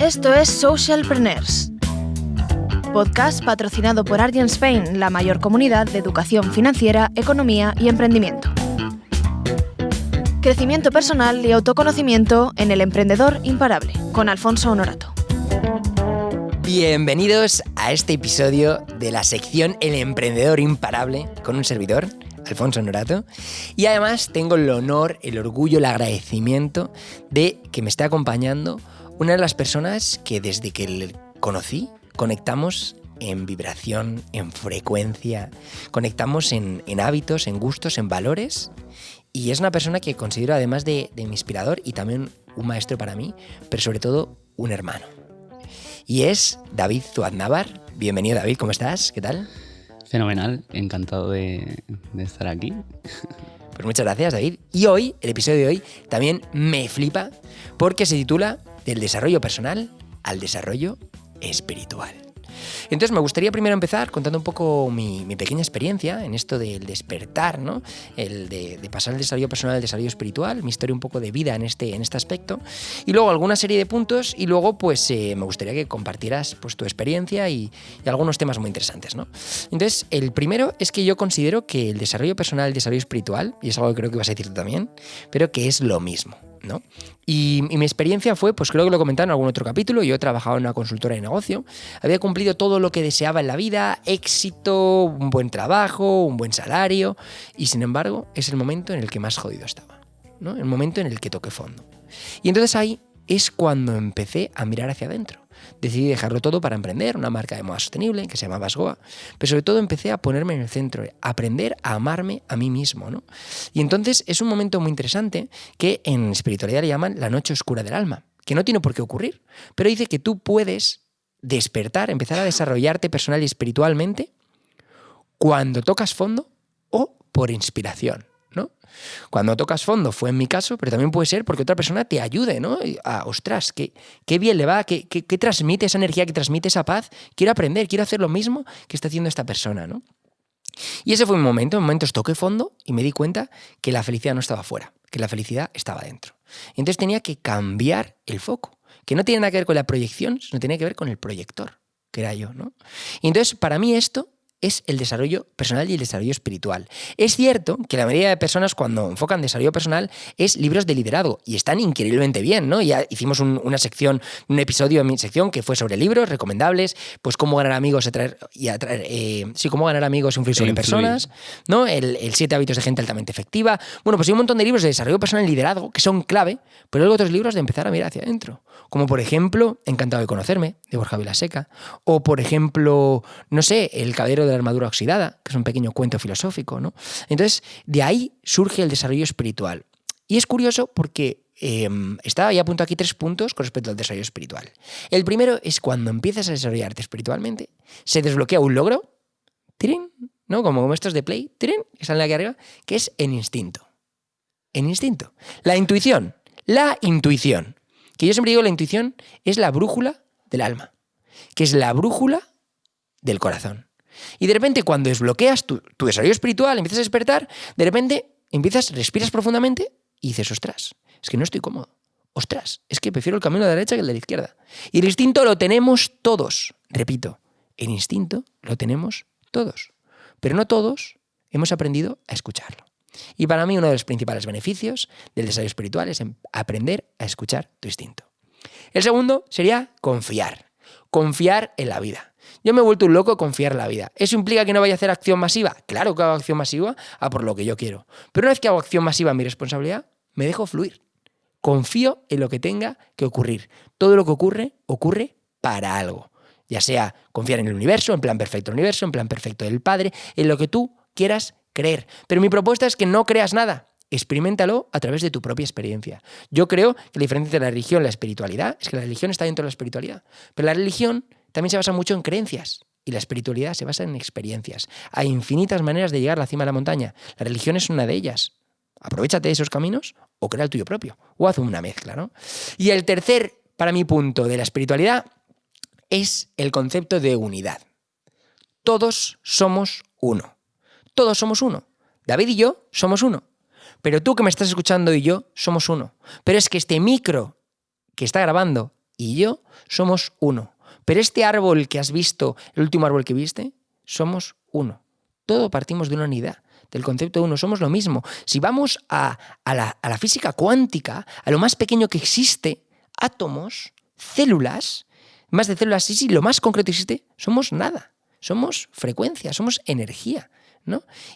Esto es Socialpreneurs, podcast patrocinado por Argent Spain, la mayor comunidad de educación financiera, economía y emprendimiento. Crecimiento personal y autoconocimiento en el emprendedor imparable, con Alfonso Honorato. Bienvenidos a este episodio de la sección El emprendedor imparable con un servidor, Alfonso Honorato. Y además tengo el honor, el orgullo, el agradecimiento de que me esté acompañando una de las personas que desde que le conocí conectamos en vibración, en frecuencia, conectamos en, hábitos, en gustos, en valores. Y es una persona que considero además de, de mi inspirador y también un maestro para mí, pero sobre todo un hermano. Y es David Zuadnávar. Bienvenido David, ¿cómo estás? ¿Qué tal? Fenomenal, encantado de, de estar aquí. Pues muchas gracias David. Y hoy, el episodio de hoy, también me flipa porque se titula Del desarrollo personal al desarrollo espiritual. Entonces me gustaría primero empezar contando un poco mi, pequeña experiencia en esto del despertar, ¿no? El de, pasar el desarrollo personal al desarrollo espiritual, mi historia un poco de vida en este, en este aspecto, y luego alguna serie de puntos, y luego pues eh, me gustaría que compartieras pues, tu experiencia y, algunos temas muy interesantes, ¿no? Entonces, el primero es que yo considero que el desarrollo personal el desarrollo espiritual, y es algo que creo que vas a decir tú también, pero que es lo mismo. ¿No? Y, mi experiencia fue, pues creo que lo comentado en algún otro capítulo, yo he trabajado en una consultora de negocio, había cumplido todo lo que deseaba en la vida, éxito, un buen trabajo, un buen salario, y sin embargo es el momento en el que más jodido estaba, ¿no? El momento en el que toqué fondo. Y entonces ahí es cuando empecé a mirar hacia adentro decidí dejarlo todo para emprender una marca de moda sostenible que se llama Basgoa, pero sobre todo empecé a ponerme en el centro, a aprender a amarme a mí mismo. ¿no? Y entonces es un momento muy interesante que en espiritualidad le llaman la noche oscura del alma, que no tiene por qué ocurrir, pero dice que tú puedes despertar, empezar a desarrollarte personal y espiritualmente cuando tocas fondo o por inspiración. Cuando tocas fondo fue en mi caso, pero también puede ser porque otra persona te ayude, ¿no? A, ostras, qué, qué bien le va, qué, qué, transmite esa energía, que transmite esa paz. Quiero aprender, quiero hacer lo mismo que está haciendo esta persona, ¿no? Y ese fue un momento, en momentos toqué fondo y me di cuenta que la felicidad no estaba fuera, que la felicidad estaba dentro. Entonces tenía que cambiar el foco, que no tiene nada que ver con la proyección, sino tiene que ver con el proyector, que era yo, ¿no? Y entonces para mí esto es el desarrollo personal y el desarrollo espiritual. Es cierto que la mayoría de personas cuando enfocan desarrollo personal es libros de liderazgo y están increíblemente bien, ¿no? Ya hicimos una sección, un episodio en mi sección que fue sobre libros recomendables, pues cómo ganar amigos y atraer, y atraer eh, sí, cómo ganar amigos e influir sobre personas, ¿no? El, el, siete hábitos de gente altamente efectiva. Bueno, pues hay un montón de libros de desarrollo personal y liderazgo que son clave, pero hay otros libros de empezar a mirar hacia adentro, como por ejemplo Encantado de conocerme, de Borja Vilaseca, o por ejemplo, no sé, El caballero de la armadura oxidada, que es un pequeño cuento filosófico. ¿no? Entonces, de ahí surge el desarrollo espiritual. Y es curioso porque em, estaba ya apunto aquí tres puntos con respecto al desarrollo espiritual. El primero es cuando empiezas a desarrollarte espiritualmente, se desbloquea un logro, ¡tirín! ¿no? Como, estos de Play, ¡tirín! que salen aquí arriba, que es en instinto. En instinto. La intuición. La intuición. Que yo siempre digo, la intuición es la brújula del alma, que es la brújula del corazón. Y de repente cuando desbloqueas tu, desarrollo espiritual, empiezas a despertar, de repente empiezas, respiras profundamente y dices, ostras, es que no estoy cómodo. Ostras, es que prefiero el camino de la derecha que el de la izquierda. Y el instinto lo tenemos todos. Repito, el instinto lo tenemos todos. Pero no todos hemos aprendido a escucharlo. Y para mí uno de los principales beneficios del desarrollo espiritual es aprender a escuchar tu instinto. El segundo sería confiar. Confiar en la vida. Yo me he vuelto un loco confiar en la vida. ¿Eso implica que no vaya a hacer acción masiva? Claro que hago acción masiva a por lo que yo quiero. Pero una vez que hago acción masiva mi responsabilidad, me dejo fluir. Confío en lo que tenga que ocurrir. Todo lo que ocurre, ocurre para algo. Ya sea confiar en el universo, en plan perfecto del universo, en plan perfecto del Padre, en lo que tú quieras creer. Pero mi propuesta es que no creas nada. Experimentalo a través de tu propia experiencia. Yo creo que la diferencia entre la religión y la espiritualidad es que la religión está dentro de la espiritualidad. Pero la religión también se basa mucho en creencias. Y la espiritualidad se basa en experiencias. Hay infinitas maneras de llegar a la cima de la montaña. La religión es una de ellas. Aprovechate de esos caminos o crea el tuyo propio. O haz una mezcla, ¿no? Y el tercer, para mi punto, de la espiritualidad es el concepto de unidad. Todos somos uno. Todos somos uno. David y yo somos uno. Pero tú que me estás escuchando y yo somos uno. Pero es que este micro que está grabando y yo somos uno. Pero este árbol que has visto, el último árbol que viste, somos uno. Todo partimos de una unidad del concepto de uno, somos lo mismo. Si vamos a, la, a, la, física cuántica, a lo más pequeño que existe, átomos, células, más de células, sí, sí, lo más concreto que existe, somos nada. Somos frecuencia, somos energía.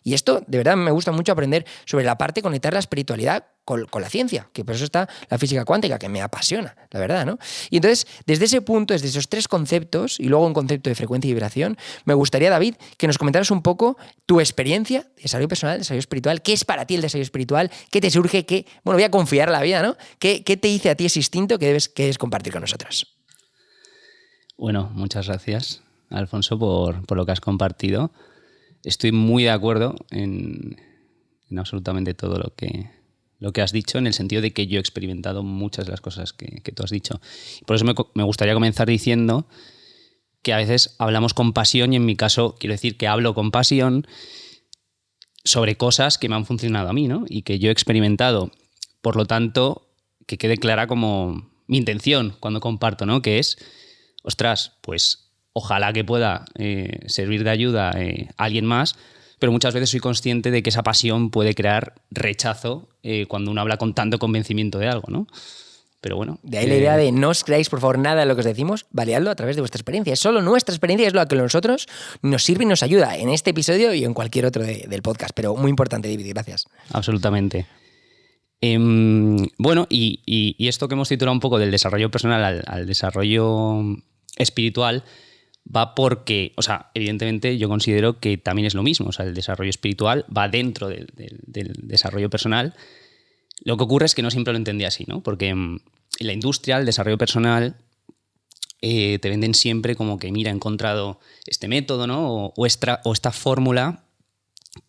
Y esto, de verdad, me gusta mucho aprender sobre la parte de conectar la espiritualidad con, la ciencia, que por eso está la física cuántica, que me apasiona, la verdad, ¿no? Y entonces, desde ese punto, desde esos tres conceptos, y luego un concepto de frecuencia y vibración, me gustaría, David, que nos comentaras un poco tu experiencia de desarrollo personal, desarrollo espiritual, qué es para ti el desarrollo espiritual, qué te surge, qué, bueno, voy a confiar la vida, ¿no? ¿Qué, te dice a ti ese instinto que debes, debes compartir con nosotros? Bueno, muchas gracias, Alfonso, por, por lo que has compartido estoy muy de acuerdo en, absolutamente todo lo que, lo que has dicho, en el sentido de que yo he experimentado muchas de las cosas que, tú has dicho. Por eso me, gustaría comenzar diciendo que a veces hablamos con pasión y en mi caso quiero decir que hablo con pasión sobre cosas que me han funcionado a mí, ¿no? Y que yo he experimentado. Por lo tanto, que quede clara como mi intención cuando comparto, ¿no? Que es, ostras, pues ojalá que pueda eh, servir de ayuda eh, a alguien más, pero muchas veces soy consciente de que esa pasión puede crear rechazo eh, cuando uno habla con tanto convencimiento de algo, ¿no? Pero bueno. De ahí la idea de no os creáis, por favor, nada de lo que os decimos, valeadlo a través de vuestra experiencia. Es solo nuestra experiencia, es lo que a nosotros nos sirve y nos ayuda en este episodio y en cualquier otro del podcast. Pero muy importante, David, gracias. Absolutamente. Em, bueno, y, esto que hemos titulado un poco del desarrollo personal al desarrollo espiritual, va porque, o sea, evidentemente yo considero que también es lo mismo, o sea, el desarrollo espiritual va dentro del, desarrollo personal. Lo que ocurre es que no siempre lo entendía así, ¿no? Porque mm, en la industria, el desarrollo personal, eh, te venden siempre como que, mira, he encontrado este método, ¿no? O, esta, o esta fórmula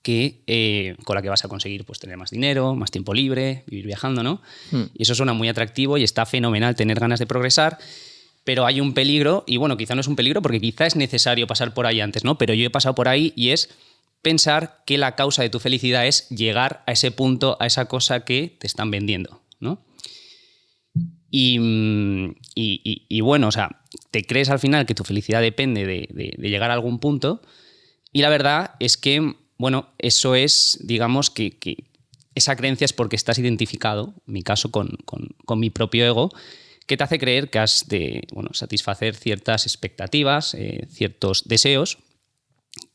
que, eh, con la que vas a conseguir pues, tener más dinero, más tiempo libre, vivir viajando, ¿no? Hmm. Y eso suena muy atractivo y está fenomenal tener ganas de progresar pero hay un peligro, y bueno, quizá no es un peligro porque quizá es necesario pasar por ahí antes, ¿no? Pero yo he pasado por ahí y es pensar que la causa de tu felicidad es llegar a ese punto, a esa cosa que te están vendiendo, ¿no? Y, y, bueno, o sea, te crees al final que tu felicidad depende de, llegar a algún punto y la verdad es que, bueno, eso es, digamos, que, esa creencia es porque estás identificado, en mi caso, con, con mi propio ego, que te hace creer que has de bueno, satisfacer ciertas expectativas, eh, ciertos deseos,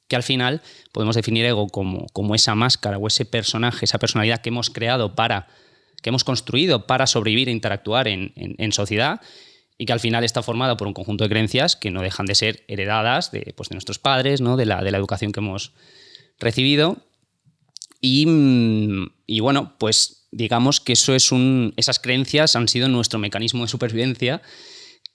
que al final podemos definir ego como, como esa máscara o ese personaje, esa personalidad que hemos creado para, que hemos construido para sobrevivir e interactuar en, sociedad y que al final está formada por un conjunto de creencias que no dejan de ser heredadas de, pues, de nuestros padres, ¿no? de, la, de la educación que hemos recibido. Y, mm, y bueno, pues digamos que eso es un, esas creencias han sido nuestro mecanismo de supervivencia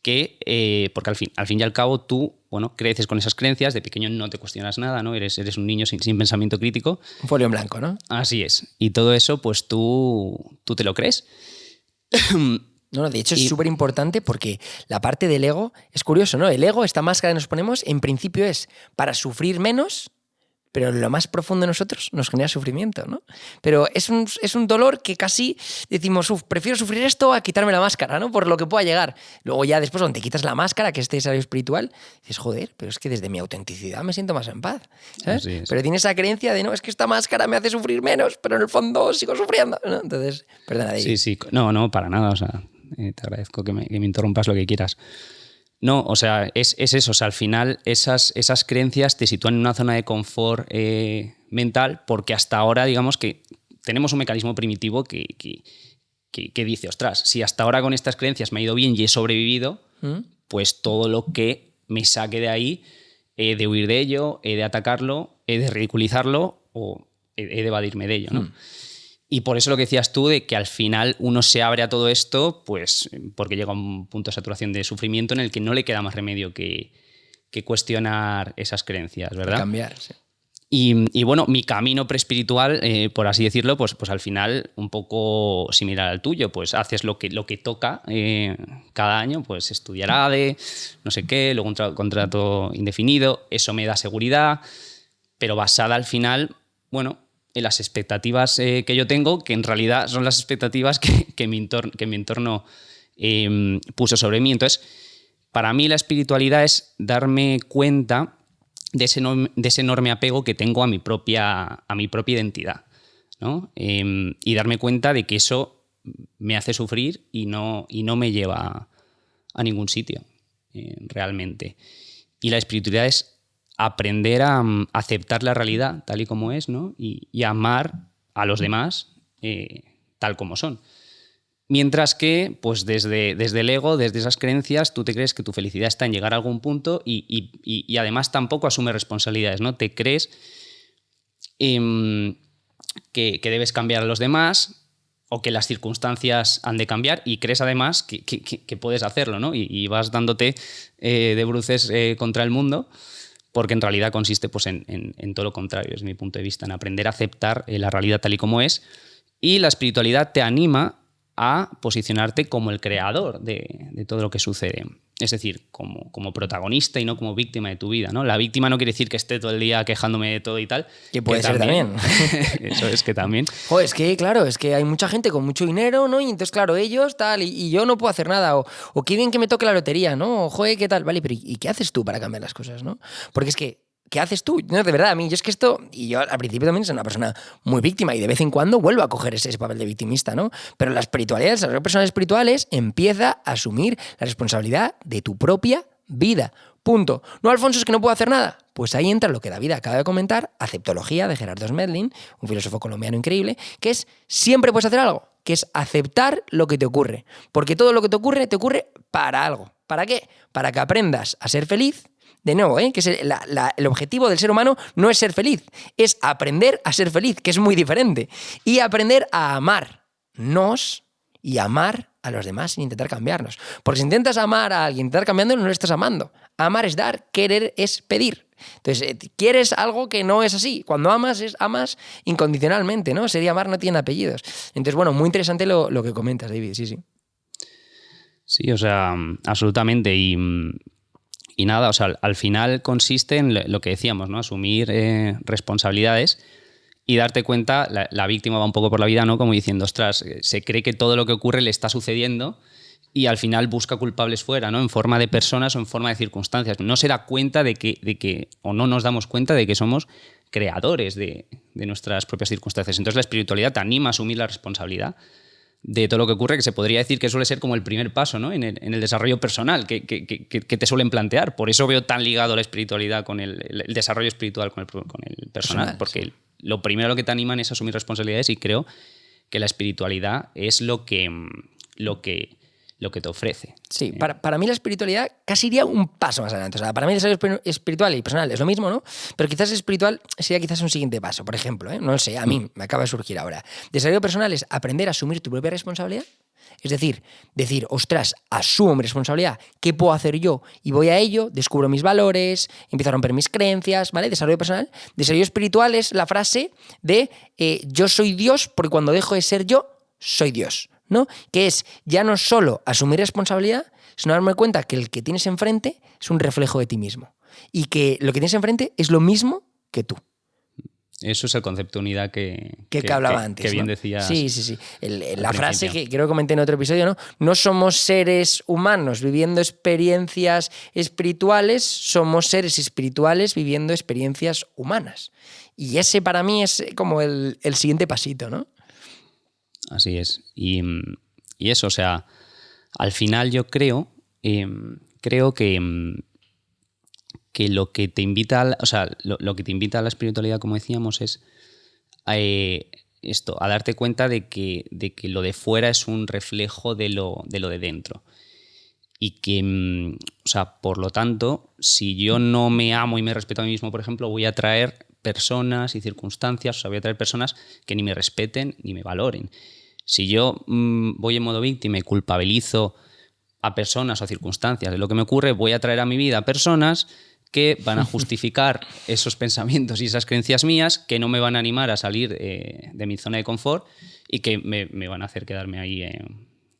que, eh, porque al fin, al fin y al cabo tú, bueno, creces con esas creencias, de pequeño no te cuestionas nada, ¿no? Eres, eres un niño sin, pensamiento crítico. Un folio en blanco, ¿no? Así es. Y todo eso, pues tú, tú te lo crees. No, no, de hecho es súper importante porque la parte del ego es curioso, ¿no? El ego, esta máscara que nos ponemos, en principio es para sufrir menos pero lo más profundo de nosotros nos genera sufrimiento, ¿no? Pero es un, es un dolor que casi decimos, uff, prefiero sufrir esto a quitarme la máscara, ¿no? Por lo que pueda llegar. Luego ya después, cuando te quitas la máscara, que es este desarrollo espiritual, dices, joder, pero es que desde mi autenticidad me siento más en paz, ¿sabes? Pero tienes esa creencia de, no, es que esta máscara me hace sufrir menos, pero en el fondo sigo sufriendo, ¿no? Entonces, perdona. Sí, sí, no, no, para nada, o sea, eh, te agradezco que me, que me interrumpas lo que quieras. No, o sea, es, eso. O sea, al final esas, esas creencias te sitúan en una zona de confort eh, mental porque hasta ahora, digamos que tenemos un mecanismo primitivo que, que, dice, ostras, si hasta ahora con estas creencias me ha ido bien y he sobrevivido, ¿Mm? pues todo lo que me saque de ahí, he de huir de ello, he de atacarlo, he de ridiculizarlo o he de evadirme de ello, ¿no? ¿Mm? Y por eso lo que decías tú, de que al final uno se abre a todo esto, pues porque llega a un punto de saturación de sufrimiento en el que no le queda más remedio que, cuestionar esas creencias, ¿verdad? cambiar, sí. Y, bueno, mi camino preespiritual, eh, por así decirlo, pues, pues al final un poco similar al tuyo, pues haces lo que, lo que toca eh, cada año, pues estudiar ADE, no sé qué, luego un contrato indefinido, eso me da seguridad, pero basada al final, bueno, en las expectativas eh, que yo tengo, que en realidad son las expectativas que, mi, entorno, que mi entorno em, puso sobre mí. Entonces, para mí la espiritualidad es darme cuenta de ese, de ese enorme apego que tengo a mi propia, a mi propia identidad. Em, y darme cuenta de que eso me hace sufrir y no, y no me lleva a ningún sitio, eh, realmente. Y la espiritualidad es aprender a mm, aceptar la realidad tal y como es, ¿no? Y, amar a los demás eh, tal como son. Mientras que, pues desde, desde el ego, desde esas creencias, tú te crees que tu felicidad está en llegar a algún punto y, además tampoco asumes responsabilidades, ¿no? Te crees em, que, que, debes cambiar a los demás, o que las circunstancias han de cambiar y crees además que, puedes hacerlo, ¿no? Y, vas dándote eh, de bruces eh, contra el mundo, porque en realidad consiste pues, en, todo lo contrario, es mi punto de vista, en aprender a aceptar eh, la realidad tal y como es. Y la espiritualidad te anima a posicionarte como el creador de todo lo que sucede es decir, como, como, protagonista y no como víctima de tu vida. ¿no? La víctima no quiere decir que esté todo el día quejándome de todo y tal. Que puede ser también. eso es que también. Joder, es que, claro, es que hay mucha gente con mucho dinero, ¿no? Y entonces, claro, ellos tal, y, yo no puedo hacer nada. O, o qué bien que me toque la lotería, ¿no? O, joder, ¿qué tal? Vale, pero ¿y qué haces tú para cambiar las cosas, no? Porque es que ¿qué haces tú? No, de verdad, a mí, yo es que esto, y yo al principio también soy una persona muy víctima y de vez en cuando vuelvo a coger ese, papel de victimista, ¿no? Pero la espiritualidad, las personas espirituales, empieza a asumir la responsabilidad de tu propia vida. Punto. No, Alfonso, es que no puedo hacer nada. Pues ahí entra lo que David acaba de comentar, aceptología de Gerardo Smedlin, un filósofo colombiano increíble, que es siempre puedes hacer algo, que es aceptar lo que te ocurre. Porque todo lo que te ocurre, te ocurre para algo. ¿Para qué? Para que aprendas a ser feliz de nuevo, ¿eh? que es el, objetivo del ser humano no es ser feliz, es aprender a ser feliz, que es muy diferente. Y aprender a amarnos y amar a los demás sin intentar cambiarnos. Porque si intentas amar a alguien, intentar cambiándolo, no lo estás amando. Amar es dar, querer es pedir. Entonces, eh, quieres algo que no es así. Cuando amas, es amas incondicionalmente, ¿no? Sería amar no tiene apellidos. Entonces, bueno, muy interesante lo, lo que comentas, David, sí, sí. Sí, o sea, absolutamente. Y mm, y nada, o sea, al final consiste en lo que decíamos, ¿no? Asumir eh, responsabilidades y darte cuenta, la, víctima va un poco por la vida, ¿no? Como diciendo, ostras, eh, se cree que todo lo que ocurre le está sucediendo y al final busca culpables fuera, ¿no? En forma de personas o en forma de circunstancias. No se da cuenta de que, de que o no nos damos cuenta de que somos creadores de, de nuestras propias circunstancias. Entonces la espiritualidad te anima a asumir la responsabilidad de todo lo que ocurre, que se podría decir que suele ser como el primer paso ¿no? en, el, desarrollo personal que, te suelen plantear. Por eso veo tan ligado la espiritualidad con el, desarrollo espiritual con el, personal, porque lo primero lo que te animan es asumir responsabilidades y creo que la espiritualidad es lo que, lo que lo que te ofrece. Sí, para, para, mí la espiritualidad casi iría un paso más adelante. O sea, para mí el desarrollo espiritual y personal es lo mismo, ¿no? Pero quizás espiritual sería quizás un siguiente paso. Por ejemplo, ¿eh? no lo sé, a mí me acaba de surgir ahora. Desarrollo personal es aprender a asumir tu propia responsabilidad. Es decir, decir, ostras, asumo mi responsabilidad, ¿qué puedo hacer yo? Y voy a ello, descubro mis valores, empiezo a romper mis creencias, ¿vale? Desarrollo personal. Desarrollo espiritual es la frase de eh, yo soy Dios porque cuando dejo de ser yo, soy Dios. ¿No? Que es ya no solo asumir responsabilidad, sino darme cuenta que el que tienes enfrente es un reflejo de ti mismo. Y que lo que tienes enfrente es lo mismo que tú. Eso es el concepto de unidad que, que, hablaba antes. Que bien decías. Sí, sí, sí. la frase que creo que comenté en otro episodio, ¿no? No somos seres humanos viviendo experiencias espirituales, somos seres espirituales viviendo experiencias humanas. Y ese para mí es como el, el siguiente pasito, ¿no? Así es. Y, eso, o sea, al final yo creo, em, creo que, em, que lo que te invita, a la, o sea, lo, que te invita a la espiritualidad, como decíamos, es eh, esto, a darte cuenta de que, de que, lo de fuera es un reflejo de lo de, lo de dentro. Y que, em, o sea, por lo tanto, si yo no me amo y me respeto a mí mismo, por ejemplo, voy a traer personas y circunstancias, o sea, voy a traer personas que ni me respeten ni me valoren. Si yo mm, voy en modo víctima y culpabilizo a personas o circunstancias de lo que me ocurre, voy a traer a mi vida personas que van a justificar esos pensamientos y esas creencias mías, que no me van a animar a salir eh, de mi zona de confort y que me, van a hacer quedarme ahí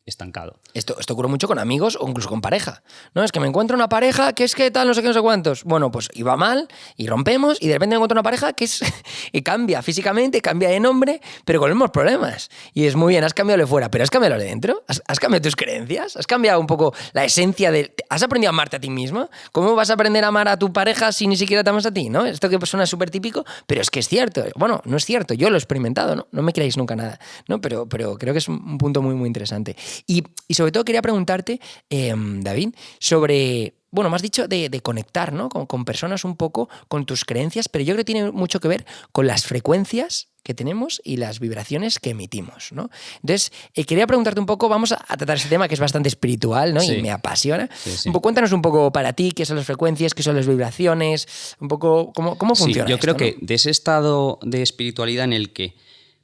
estancado. Esto, ocurre mucho con amigos o incluso con pareja. No, es que me encuentro una pareja que es que tal, no sé qué, no sé cuántos. Bueno, pues iba mal y rompemos y de repente me encuentro una pareja que es y cambia físicamente, cambia de nombre, pero con los mismos problemas. Y es muy bien, has cambiado de fuera, pero has cambiado de dentro. ¿Has, has cambiado tus creencias, has cambiado un poco la esencia de. ¿Has aprendido a amarte a ti misma? ¿Cómo vas a aprender a amar a tu pareja si ni siquiera te amas a ti? ¿no? Esto que suena súper típico, pero es que es cierto. Bueno, no es cierto, yo lo he experimentado, ¿no? No me creáis nunca nada, ¿no? Pero, pero creo que es un punto muy, muy interesante. Y, y sobre todo quería preguntarte, eh, David, sobre bueno, me has dicho de, de conectar ¿no? Con, con, personas un poco, con tus creencias, pero yo creo que tiene mucho que ver con las frecuencias que tenemos y las vibraciones que emitimos. ¿no? Entonces, eh, quería preguntarte un poco, vamos a, a, tratar ese tema que es bastante espiritual ¿no? Sí. y me apasiona. Sí, sí. Un poco, cuéntanos un poco para ti qué son las frecuencias, qué son las vibraciones, un poco cómo, cómo funciona. Yo esto, creo ¿no? que de ese estado de espiritualidad en el que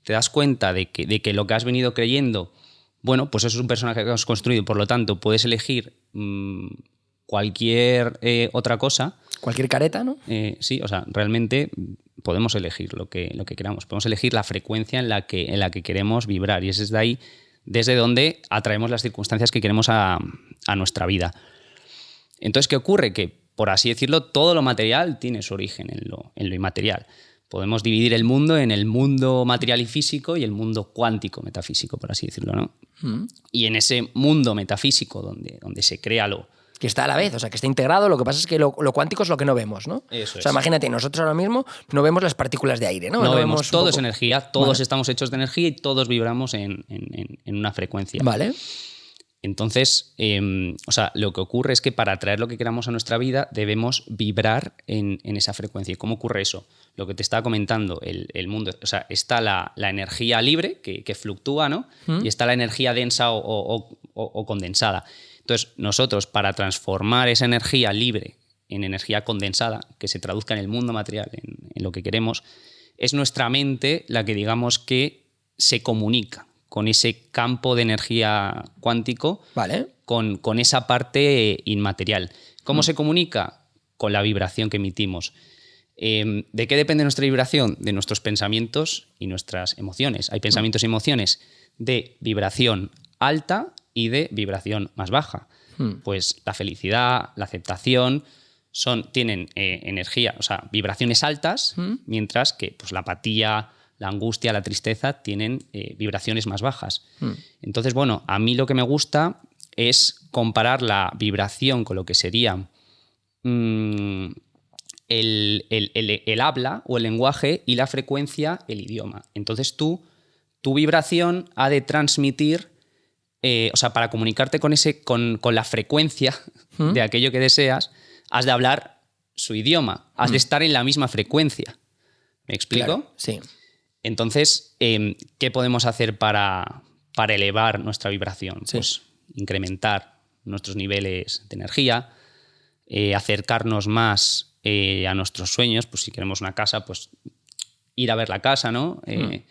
te das cuenta de que, de que lo que has venido creyendo, bueno, pues eso es un personaje que has construido, por lo tanto puedes elegir mmm, cualquier eh, otra cosa. Cualquier careta, ¿no? Eh, sí, o sea, realmente podemos elegir lo que, lo que queramos. Podemos elegir la frecuencia en la, que, en la que queremos vibrar y es desde ahí, desde donde atraemos las circunstancias que queremos a, a nuestra vida. Entonces, ¿qué ocurre? Que, por así decirlo, todo lo material tiene su origen en lo, en lo inmaterial. Podemos dividir el mundo en el mundo material y físico y el mundo cuántico metafísico, por así decirlo, ¿no? Mm. Y en ese mundo metafísico donde, donde se crea lo, que está a la vez, o sea, que está integrado. Lo que pasa es que lo, lo cuántico es lo que no vemos, ¿no? Eso o sea, es. imagínate, nosotros ahora mismo no vemos las partículas de aire, ¿no? No, vemos, un todo poco- es energía, todos Vale. estamos hechos de energía y todos vibramos en- en- en una frecuencia. Vale. Entonces, eh, o sea, lo que ocurre es que para atraer lo que queramos a nuestra vida debemos vibrar en, en esa frecuencia. ¿Y cómo ocurre eso? Lo que te estaba comentando, el, el mundo, o sea, está la, la energía libre que, que fluctúa, ¿no? Mm. Y está la energía densa o, o- o- o condensada. Entonces, nosotros para transformar esa energía libre en energía condensada, que se traduzca en el mundo material, en, en lo que queremos, es nuestra mente la que digamos que se comunica con ese campo de energía cuántico, Vale. con, con esa parte inmaterial. ¿Cómo se comunica? Con la vibración que emitimos. Eh, ¿De qué depende nuestra vibración? De nuestros pensamientos y nuestras emociones. Hay pensamientos y emociones de vibración alta y de vibración más baja. Hmm. Pues la felicidad, la aceptación, son, tienen eh, energía, o sea, vibraciones altas, Hmm. mientras que pues, la apatía, la angustia, la tristeza tienen eh, vibraciones más bajas. Hmm. Entonces, bueno, a mí lo que me gusta es comparar la vibración con lo que sería mm, el, el- el- el habla o el lenguaje y la frecuencia, el idioma. Entonces tú, tu vibración ha de transmitir, eh, o sea, para comunicarte con, ese, con, con la frecuencia ¿Mm? de aquello que deseas, has de hablar su idioma, has de estar en la misma frecuencia. ¿Me explico? Claro, Sí. Entonces, eh, ¿qué podemos hacer para, para elevar nuestra vibración? Sí. Pues incrementar nuestros niveles de energía, eh, acercarnos más eh, a nuestros sueños, pues si queremos una casa, pues ir a ver la casa, ¿no? Eh,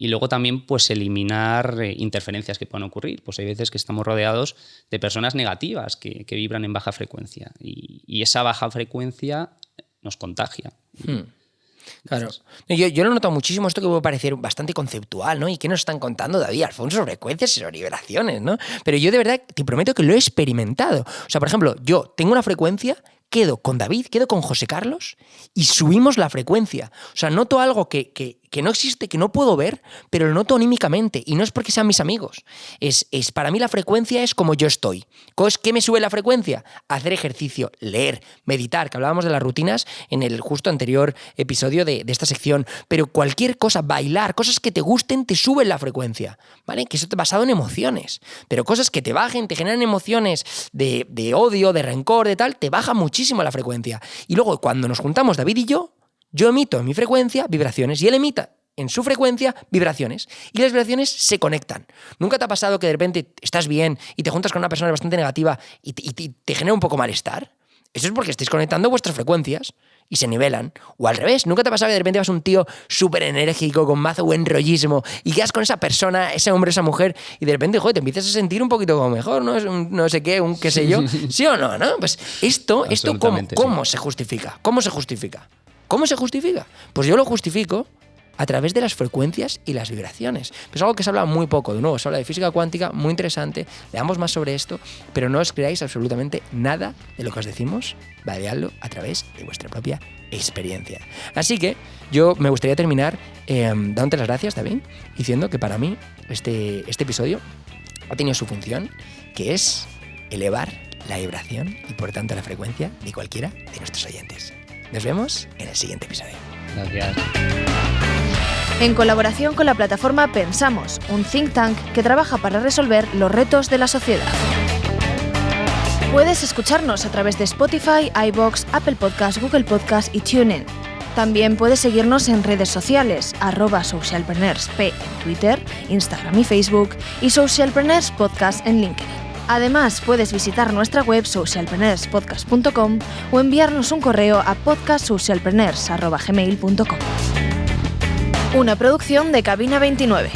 Y luego también, pues eliminar interferencias que puedan ocurrir. Pues hay veces que estamos rodeados de personas negativas que, que vibran en baja frecuencia y, y esa baja frecuencia nos contagia. Hmm. Claro. Yo, yo lo he notado muchísimo esto que puede parecer bastante conceptual, ¿no? ¿Y qué nos están contando, David Alfonso, frecuencias y sobre ¿no? Pero yo de verdad te prometo que lo he experimentado. O sea, por ejemplo, yo tengo una frecuencia, quedo con David, quedo con José Carlos y subimos la frecuencia. O sea, noto algo que, que, que no existe, que no puedo ver, pero lo noto anímicamente. Y no es porque sean mis amigos. Es, es para mí la frecuencia es como yo estoy. ¿Cos- ¿Qué me sube la frecuencia? Hacer ejercicio, leer, meditar, que hablábamos de las rutinas en el justo anterior episodio de, de esta sección. Pero cualquier cosa, bailar, cosas que te gusten, te suben la frecuencia. ¿Vale? Que eso está basado en emociones. Pero cosas que te bajen, te generan emociones de, de odio, de rencor, de tal, te baja muchísimo la frecuencia. Y luego, cuando nos juntamos David y yo, yo emito en mi frecuencia vibraciones y él emita en su frecuencia vibraciones. Y las vibraciones se conectan. ¿Nunca te ha pasado que de repente estás bien y te juntas con una persona bastante negativa y te, y te- te genera un poco malestar? Eso es porque estáis conectando vuestras frecuencias y se nivelan. O al revés, ¿nunca te ha pasado que de repente vas un tío súper enérgico, con mazo buen rollismo, y quedas con esa persona, ese hombre, esa mujer, y de repente, joder, te empiezas a sentir un poquito como mejor, ¿no? Un no sé qué, un qué sé yo. ¿Sí o no, no? Pues esto, esto ¿cómo, sí. cómo se justifica? ¿Cómo se justifica? ¿Cómo se justifica? Pues yo lo justifico a través de las frecuencias y las vibraciones. Es algo que se habla muy poco, de nuevo, se habla de física cuántica, muy interesante, leamos más sobre esto, pero no os creáis absolutamente nada de lo que os decimos, vadeadlo a través de vuestra propia experiencia. Así que yo me gustaría terminar eh, dándote las gracias también, diciendo que para mí este, este episodio ha tenido su función, que es elevar la vibración y por tanto la frecuencia de cualquiera de nuestros oyentes. Nos vemos en el siguiente episodio. Gracias. En colaboración con la plataforma Pensamos, un think tank que trabaja para resolver los retos de la sociedad. Puedes escucharnos a través de Spotify, iBox, Apple Podcasts, Google Podcasts y TuneIn. También puedes seguirnos en redes sociales, arroba socialpreneursp en Twitter, Instagram y Facebook, y Socialpreneurs Podcast en LinkedIn. Además, puedes visitar nuestra web socialpreneurspodcast.com o enviarnos un correo a podcastsocialpreneurs.gmail.com. Una producción de Cabina 29.